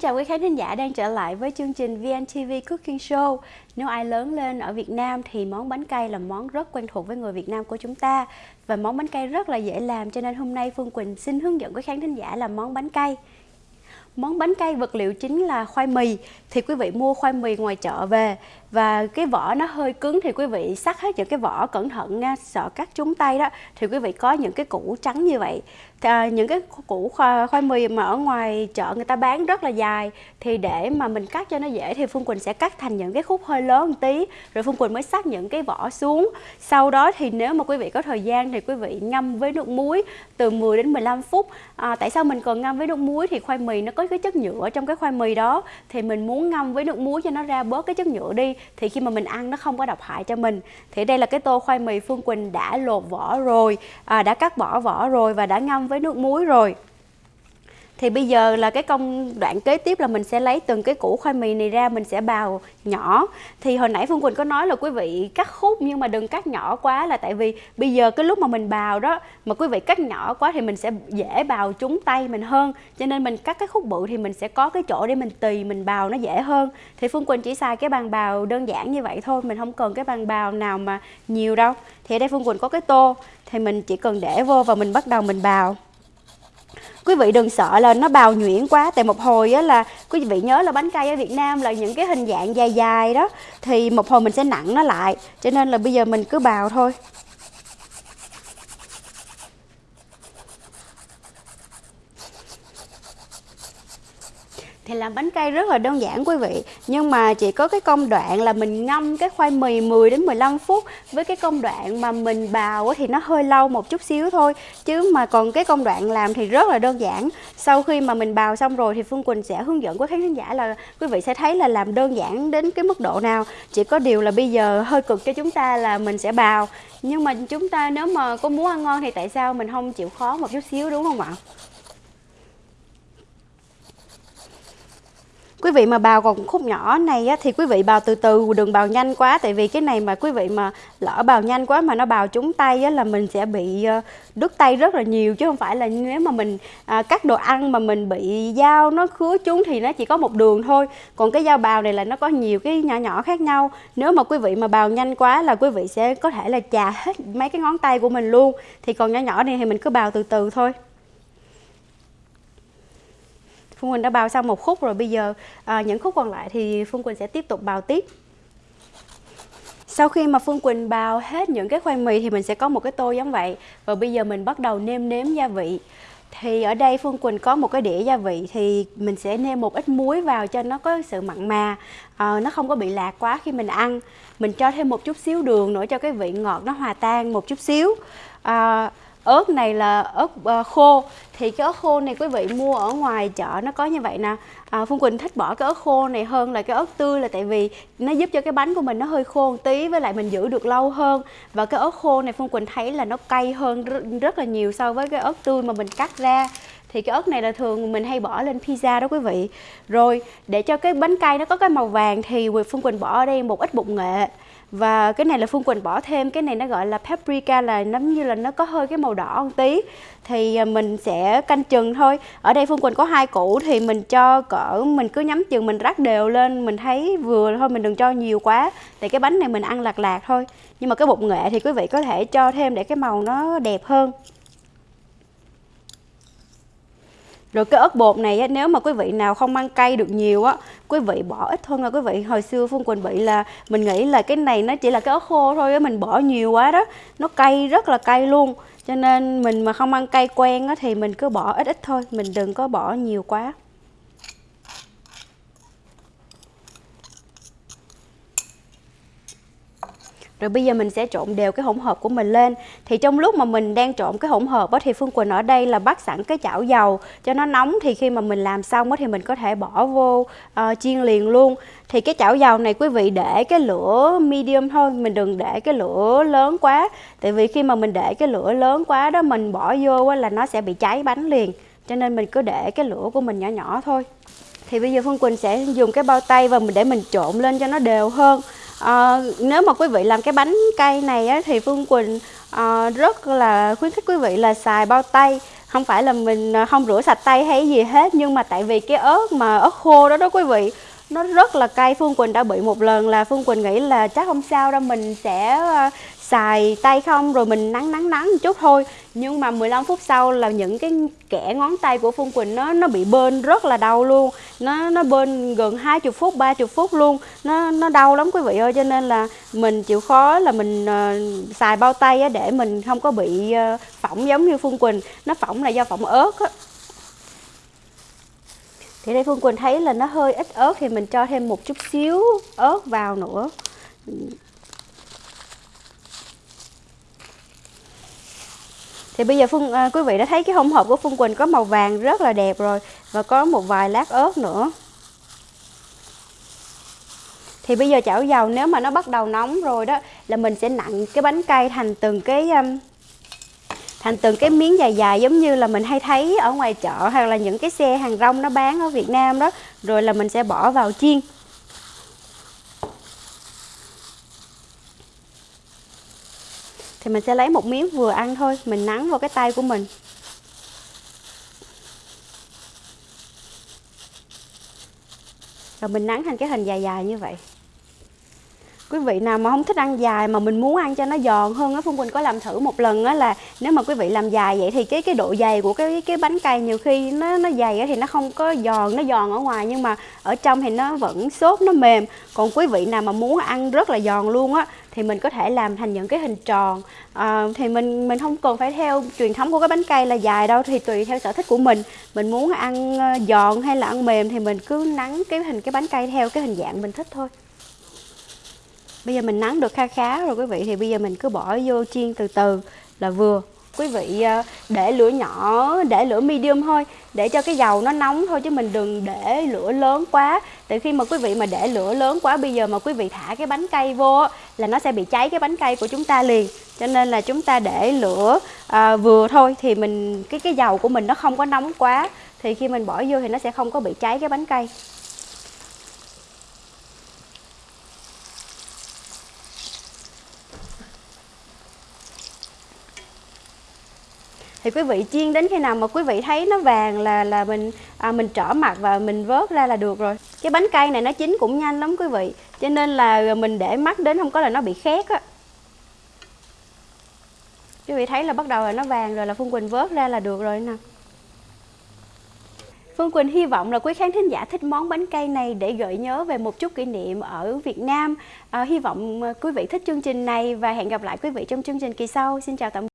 chào quý khán thính giả đang trở lại với chương trình VNTV Cooking Show. Nếu ai lớn lên ở Việt Nam thì món bánh cay là món rất quen thuộc với người Việt Nam của chúng ta và món bánh cay rất là dễ làm, cho nên hôm nay Phương Quỳnh xin hướng dẫn quý khán thính giả làm món bánh cay. Món bánh cay vật liệu chính là khoai mì thì quý vị mua khoai mì ngoài chợ về và cái vỏ nó hơi cứng thì quý vị sắc hết những cái vỏ cẩn thận nha sợ cắt trúng tay đó thì quý vị có những cái củ trắng như vậy. À, những cái củ khoai, khoai mì mà ở ngoài chợ người ta bán rất là dài thì để mà mình cắt cho nó dễ thì Phương Quỳnh sẽ cắt thành những cái khúc hơi lớn một tí rồi Phương Quỳnh mới sắc những cái vỏ xuống. Sau đó thì nếu mà quý vị có thời gian thì quý vị ngâm với nước muối từ 10 đến 15 phút. À, tại sao mình cần ngâm với nước muối thì khoai mì nó có cái chất nhựa trong cái khoai mì đó thì mình muốn ngâm với nước muối cho nó ra bớt cái chất nhựa đi thì khi mà mình ăn nó không có độc hại cho mình. Thì đây là cái tô khoai mì Phương Quỳnh đã lột vỏ rồi à, đã cắt bỏ vỏ rồi và đã ngâm với nước muối rồi thì bây giờ là cái công đoạn kế tiếp là mình sẽ lấy từng cái củ khoai mì này ra, mình sẽ bào nhỏ. Thì hồi nãy Phương Quỳnh có nói là quý vị cắt khúc nhưng mà đừng cắt nhỏ quá là tại vì bây giờ cái lúc mà mình bào đó, mà quý vị cắt nhỏ quá thì mình sẽ dễ bào trúng tay mình hơn. Cho nên mình cắt cái khúc bự thì mình sẽ có cái chỗ để mình tì, mình bào nó dễ hơn. Thì Phương Quỳnh chỉ xài cái bàn bào đơn giản như vậy thôi, mình không cần cái bàn bào nào mà nhiều đâu. Thì ở đây Phương Quỳnh có cái tô, thì mình chỉ cần để vô và mình bắt đầu mình bào quý vị đừng sợ là nó bào nhuyễn quá. Tại một hồi á là quý vị nhớ là bánh cay ở Việt Nam là những cái hình dạng dài dài đó. Thì một hồi mình sẽ nặng nó lại. Cho nên là bây giờ mình cứ bào thôi. Thì làm bánh cay rất là đơn giản quý vị. Nhưng mà chỉ có cái công đoạn là mình ngâm cái khoai mì 10 đến 15 phút. Với cái công đoạn mà mình bào thì nó hơi lâu một chút xíu thôi. Chứ mà còn cái công đoạn làm thì rất là đơn giản. Sau khi mà mình bào xong rồi thì Phương Quỳnh sẽ hướng dẫn quý khán giả là quý vị sẽ thấy là làm đơn giản đến cái mức độ nào. Chỉ có điều là bây giờ hơi cực cho chúng ta là mình sẽ bào. Nhưng mà chúng ta nếu mà có muốn ăn ngon thì tại sao mình không chịu khó một chút xíu, đúng không ạ? Quý vị mà bào còn khúc nhỏ này á, thì quý vị bào từ từ đừng bào nhanh quá. Tại vì cái này mà quý vị mà lỡ bào nhanh quá mà nó bào trúng tay á, là mình sẽ bị ờ, đứt tay rất là nhiều. Chứ không phải là nếu mà mình à, cắt đồ ăn mà mình bị dao nó khứa trúng thì nó chỉ có một đường thôi. Còn cái dao bào này là nó có nhiều cái nhỏ nhỏ khác nhau. Nếu mà quý vị mà bào nhanh quá là quý vị sẽ có thể là chà hết mấy cái ngón tay của mình luôn. Thì còn nhỏ nhỏ này thì mình cứ bào từ từ thôi. Phương Quỳnh đã bào xong một khúc rồi. Bây giờ à, những khúc còn lại thì Phương Quỳnh sẽ tiếp tục bào tiếp. Sau khi mà Phương Quỳnh bào hết những cái khoai mì thì mình sẽ có một cái tô giống vậy. Và bây giờ mình bắt đầu nêm nếm gia vị. Thì ở đây Phương Quỳnh có một cái đĩa gia vị thì mình sẽ nêm một ít muối vào cho nó có sự mặn mà. À, nó không có bị lạc quá khi mình ăn. Mình cho thêm một chút xíu đường nữa cho cái vị ngọt nó hòa tan một chút xíu. À, ớt này là ớt uh, khô. Thì cái ớt khô này quý vị mua ở ngoài chợ nó có như vậy nè. À, Phương Quỳnh thích bỏ cái ớt khô này hơn là cái ớt tươi là tại vì nó giúp cho cái bánh của mình nó hơi khô một tí với lại mình giữ được lâu hơn. Và cái ớt khô này Phương Quỳnh thấy là nó cay hơn rất, rất là nhiều so với cái ớt tươi mà mình cắt ra. Thì cái ớt này là thường mình hay bỏ lên pizza đó quý vị. Rồi để cho cái bánh cay nó có cái màu vàng thì Phương Quỳnh bỏ ở đây một ít bột nghệ và cái này là Phương Quỳnh bỏ thêm, cái này nó gọi là paprika là giống như là nó có hơi cái màu đỏ một tí. Thì à, mình sẽ canh chừng thôi. Ở đây Phương Quỳnh có hai củ thì mình cho cỡ, mình cứ nhắm chừng, mình rắc đều lên, mình thấy vừa thôi, mình đừng cho nhiều quá. Tại cái bánh này mình ăn lạc lạc thôi. Nhưng mà cái bột nghệ thì quý vị có thể cho thêm để cái màu nó đẹp hơn. Rồi cái ớt bột này á, nếu mà quý vị nào không ăn cay được nhiều á quý vị bỏ ít thôi nha quý vị. Hồi xưa phương quỳnh bị là mình nghĩ là cái này nó chỉ là cái ớt khô thôi á mình bỏ nhiều quá đó. Nó cay rất là cay luôn. Cho nên mình mà không ăn cay quen á thì mình cứ bỏ ít ít thôi. Mình đừng có bỏ nhiều quá. Rồi bây giờ mình sẽ trộn đều cái hỗn hợp của mình lên. Thì trong lúc mà mình đang trộn cái hỗn hợp đó, thì Phương Quỳnh ở đây là bắt sẵn cái chảo dầu cho nó nóng. Thì khi mà mình làm xong đó, thì mình có thể bỏ vô uh, chiên liền luôn. Thì cái chảo dầu này quý vị để cái lửa medium thôi Mình đừng để cái lửa lớn quá. Tại vì khi mà mình để cái lửa lớn quá đó Mình bỏ vô là nó sẽ bị cháy bánh liền. Cho nên mình cứ để cái lửa của mình nhỏ nhỏ thôi. Thì bây giờ Phương Quỳnh sẽ dùng cái bao tay và mình để mình trộn lên cho nó đều hơn à, nếu mà quý vị làm cái bánh cây này á, thì Phương Quỳnh à, rất là khuyến khích quý vị là xài bao tay. Không phải là mình ờ, không rửa sạch tay hay gì hết nhưng mà tại vì cái ớt mà ớt khô đó đó quý vị nó rất là cay Phương Quỳnh đã bị một lần là Phương Quỳnh nghĩ là chắc không sao đâu mình sẽ ờ, xài tay không rồi mình nắng nắng nắng một chút thôi. Nhưng mà 15 phút sau là những cái kẻ ngón tay của Phương Quỳnh nó nó bị bên rất là đau luôn. Nó nó bên gần 20 phút 30 phút luôn. Nó nó đau lắm quý vị ơi cho nên là mình chịu khó là mình uh, xài bao tay á, để mình không có bị uh, phỏng giống như Phương Quỳnh. Nó phỏng là do phỏng ớt á thì đây Phương Quỳnh thấy là nó hơi ít ớt thì mình cho thêm một chút xíu ớt vào nữa. Thì bây giờ Phương à, quý vị đã thấy cái hỗn hợp của Phương Quỳnh có màu vàng rất là đẹp rồi và có một vài lát ớt nữa. Thì bây giờ chảo dầu nếu mà nó bắt đầu nóng rồi đó là mình sẽ nặn cái bánh cây thành từng cái um, thành từng cái miếng dài dài giống như là mình hay thấy ở ngoài chợ hoặc là những cái xe hàng rong nó bán ở Việt Nam đó, rồi là mình sẽ bỏ vào chiên. Thì mình sẽ lấy một miếng vừa ăn thôi, mình nắng vào cái tay của mình. Rồi mình nắng thành cái hình dài dài như vậy quý vị nào mà không thích ăn dài mà mình muốn ăn cho nó giòn hơn á Phương Quỳnh có làm thử một lần á là nếu mà quý vị làm dài vậy thì cái cái độ dày của cái cái bánh cay nhiều khi nó nó dày á thì nó không có giòn nó giòn ở ngoài nhưng mà ở trong thì nó vẫn xốp nó mềm. Còn quý vị nào mà muốn ăn rất là giòn luôn á thì mình có thể làm thành những cái hình tròn. À, thì mình mình không cần phải theo truyền thống của cái bánh cay là dài đâu thì tùy theo sở thích của mình. Mình muốn ăn ờ, giòn hay là ăn mềm thì mình cứ nắng cái hình cái bánh cay theo cái hình dạng mình thích thôi bây giờ mình nắng được kha khá rồi quý vị thì bây giờ mình cứ bỏ vô chiên từ từ là vừa. Quý vị ờ, để lửa nhỏ để lửa medium thôi để cho cái dầu nó nóng thôi chứ mình đừng để lửa lớn quá. Tại khi mà quý vị mà để lửa lớn quá bây giờ mà quý vị thả cái bánh cây vô là nó sẽ bị cháy cái bánh cây của chúng ta liền. Cho nên là chúng ta để lửa à, vừa thôi thì mình cái cái dầu của mình nó không có nóng quá. Thì khi mình bỏ vô thì nó sẽ không có bị cháy cái bánh cây thì quý vị chiên đến khi nào mà quý vị thấy nó vàng là là mình à, mình trở mặt và mình vớt ra là được rồi cái bánh cây này nó chín cũng nhanh lắm quý vị cho nên là mình để mắt đến không có là nó bị khét á quý vị thấy là bắt đầu là nó vàng rồi là phương quỳnh vớt ra là được rồi nè Phương Quỳnh hy vọng là quý khán thính giả thích món bánh cây này để gợi nhớ về một chút kỷ niệm ở Việt Nam. À, hy vọng à, quý vị thích chương trình này và hẹn gặp lại quý vị trong chương trình kỳ sau. Xin chào tạm biệt.